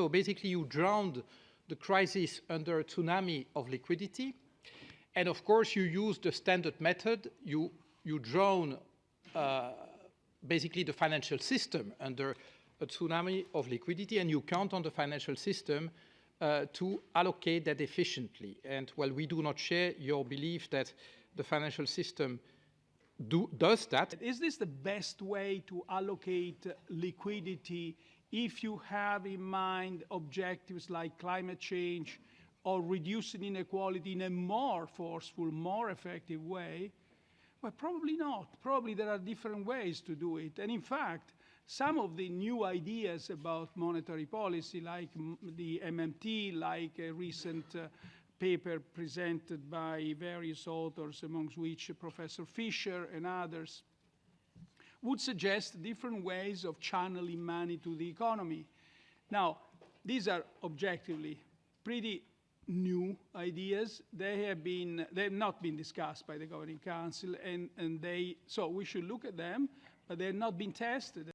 So basically you drowned the crisis under a tsunami of liquidity. And of course you use the standard method, you, you drown uh, basically the financial system under a tsunami of liquidity and you count on the financial system uh, to allocate that efficiently. And while we do not share your belief that the financial system do, does that. Is this the best way to allocate liquidity if you have in mind objectives like climate change or reducing inequality in a more forceful, more effective way? Well, probably not. Probably there are different ways to do it. And in fact, some of the new ideas about monetary policy, like the MMT, like a recent uh, paper presented by various authors, amongst which Professor Fischer and others, would suggest different ways of channeling money to the economy. Now, these are objectively pretty new ideas. They have been, they have not been discussed by the Governing Council, and, and they, so we should look at them, but they have not been tested.